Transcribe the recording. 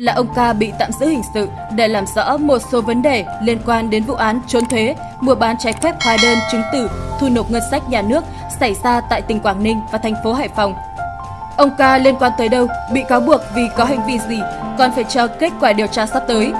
là ông ca bị tạm giữ hình sự để làm rõ một số vấn đề liên quan đến vụ án trốn thuế, mua bán trái phép hóa đơn chứng tử, thu nộp ngân sách nhà nước xảy ra tại tỉnh Quảng Ninh và thành phố Hải Phòng. Ông ca liên quan tới đâu, bị cáo buộc vì có hành vi gì, còn phải cho kết quả điều tra sắp tới.